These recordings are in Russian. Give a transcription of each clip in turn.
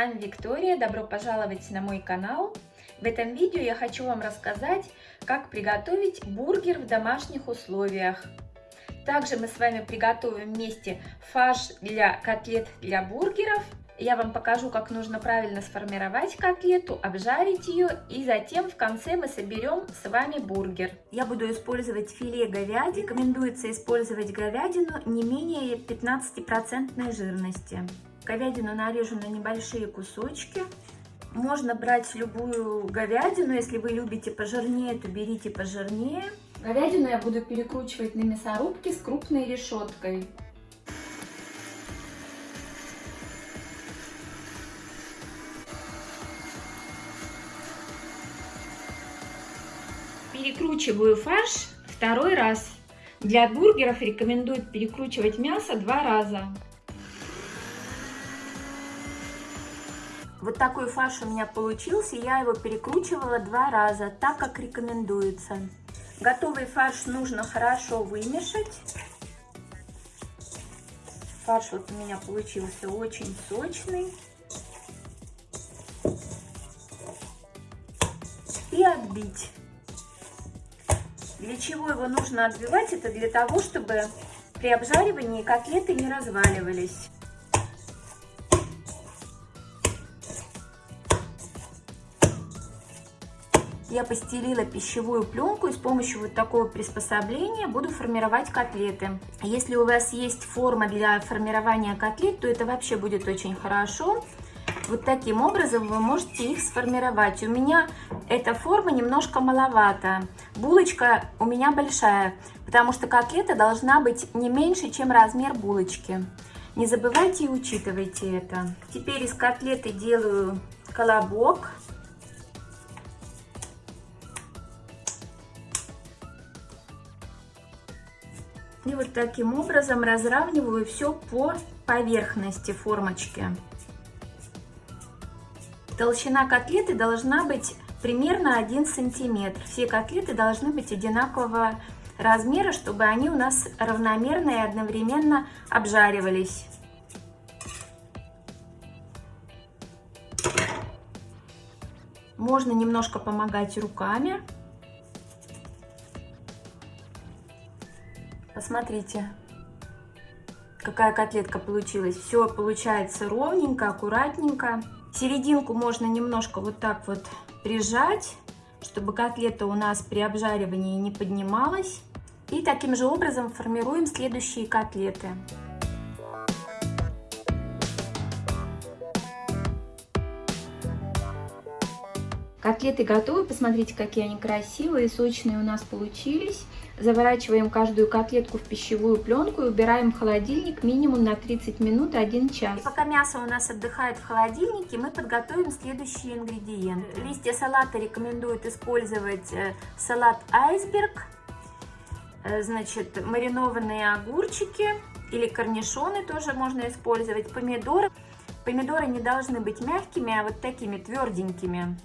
вами Виктория, добро пожаловать на мой канал. В этом видео я хочу вам рассказать, как приготовить бургер в домашних условиях. Также мы с вами приготовим вместе фарш для котлет для бургеров. Я вам покажу, как нужно правильно сформировать котлету, обжарить ее и затем в конце мы соберем с вами бургер. Я буду использовать филе говядины. Рекомендуется использовать говядину не менее 15% жирности. Говядину нарежу на небольшие кусочки. Можно брать любую говядину, если вы любите пожирнее, то берите пожирнее. Говядину я буду перекручивать на мясорубке с крупной решеткой. Перекручиваю фарш второй раз. Для бургеров рекомендуют перекручивать мясо два раза. Вот такой фарш у меня получился, я его перекручивала два раза, так как рекомендуется. Готовый фарш нужно хорошо вымешать. Фарш вот у меня получился очень сочный. И отбить. Для чего его нужно отбивать? Это для того, чтобы при обжаривании котлеты не разваливались. Я постелила пищевую пленку и с помощью вот такого приспособления буду формировать котлеты. Если у вас есть форма для формирования котлет, то это вообще будет очень хорошо. Вот таким образом вы можете их сформировать. У меня эта форма немножко маловато. Булочка у меня большая, потому что котлета должна быть не меньше, чем размер булочки. Не забывайте и учитывайте это. Теперь из котлеты делаю колобок. И вот таким образом разравниваю все по поверхности формочки. Толщина котлеты должна быть примерно 1 сантиметр. Все котлеты должны быть одинакового размера, чтобы они у нас равномерно и одновременно обжаривались. Можно немножко помогать руками. Посмотрите, какая котлетка получилась. Все получается ровненько, аккуратненько. Серединку можно немножко вот так вот прижать, чтобы котлета у нас при обжаривании не поднималась. И таким же образом формируем следующие котлеты. Котлеты готовы, посмотрите, какие они красивые, сочные у нас получились. Заворачиваем каждую котлетку в пищевую пленку и убираем в холодильник минимум на 30 минут 1 час. И пока мясо у нас отдыхает в холодильнике, мы подготовим следующие ингредиенты. Листья салата рекомендуют использовать э, салат айсберг, э, значит, маринованные огурчики или корнишоны тоже можно использовать, помидоры. Помидоры не должны быть мягкими, а вот такими тверденькими.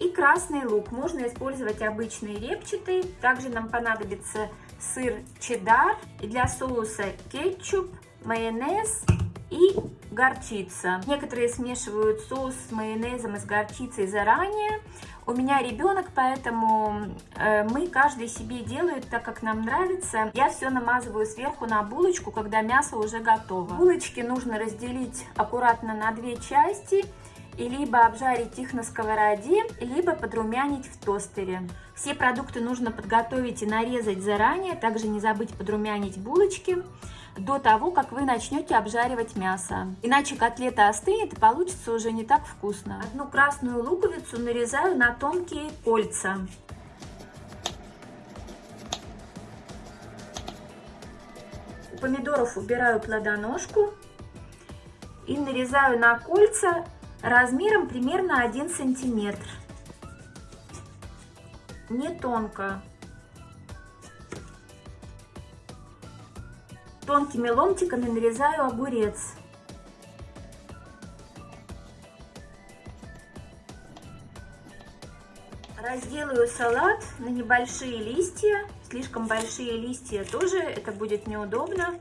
И красный лук. Можно использовать обычный репчатый. Также нам понадобится сыр чеддер. И для соуса кетчуп, майонез и горчица. Некоторые смешивают соус с майонезом и с горчицей заранее. У меня ребенок, поэтому э, мы каждый себе делают так, как нам нравится. Я все намазываю сверху на булочку, когда мясо уже готово. Булочки нужно разделить аккуратно на две части и либо обжарить их на сковороде, либо подрумянить в тостере. Все продукты нужно подготовить и нарезать заранее, также не забыть подрумянить булочки до того, как вы начнете обжаривать мясо. Иначе котлета остынет и получится уже не так вкусно. Одну красную луковицу нарезаю на тонкие кольца. У помидоров убираю плодоножку и нарезаю на кольца размером примерно 1 сантиметр. Не тонко. Тонкими ломтиками нарезаю огурец. Разделаю салат на небольшие листья. Слишком большие листья тоже, это будет неудобно.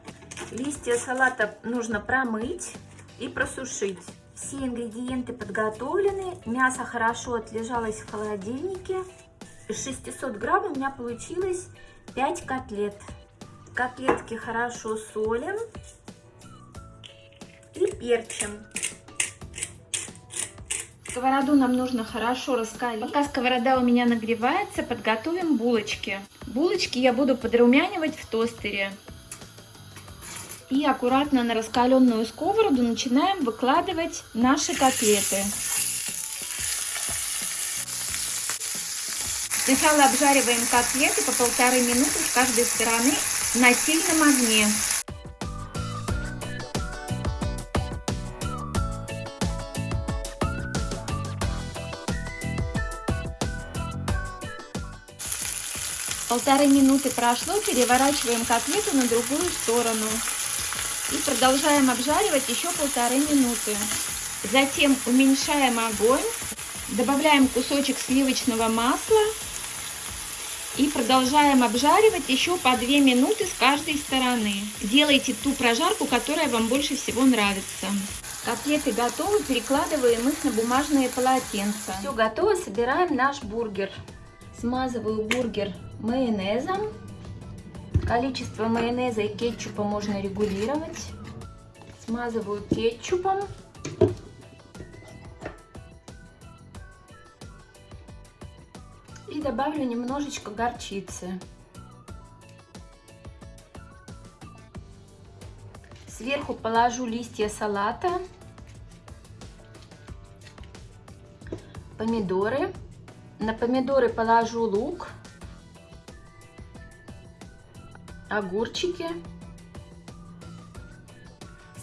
Листья салата нужно промыть и просушить. Все ингредиенты подготовлены. Мясо хорошо отлежалось в холодильнике. Из 600 грамм у меня получилось 5 котлет. Котлетки хорошо солим и перчим. Сковороду нам нужно хорошо раскалить. Пока сковорода у меня нагревается, подготовим булочки. Булочки я буду подрумянивать в тостере. И аккуратно на раскаленную сковороду начинаем выкладывать наши котлеты. Сначала обжариваем котлеты по полторы минуты с каждой стороны на сильном огне. Полторы минуты прошло, переворачиваем котлету на другую сторону. И продолжаем обжаривать еще полторы минуты. Затем уменьшаем огонь, добавляем кусочек сливочного масла и продолжаем обжаривать еще по 2 минуты с каждой стороны. Делайте ту прожарку, которая вам больше всего нравится. Котлеты готовы, перекладываем их на бумажные полотенца. Все готово, собираем наш бургер. Смазываю бургер майонезом. Количество майонеза и кетчупа можно регулировать. Смазываю кетчупом. И добавлю немножечко горчицы. Сверху положу листья салата, помидоры. На помидоры положу лук, огурчики.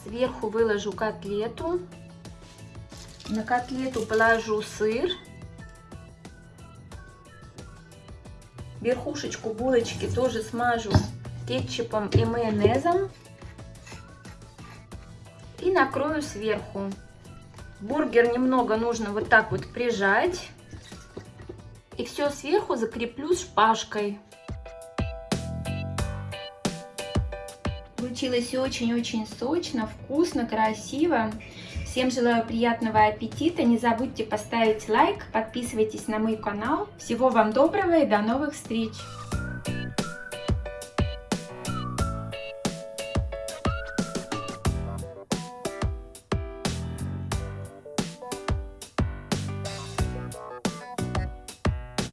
Сверху выложу котлету. На котлету положу сыр. Верхушечку булочки тоже смажу кетчупом и майонезом. И накрою сверху. Бургер немного нужно вот так вот прижать. И все сверху закреплю шпажкой. Получилось очень-очень сочно, вкусно, красиво. Всем желаю приятного аппетита. Не забудьте поставить лайк, подписывайтесь на мой канал. Всего вам доброго и до новых встреч!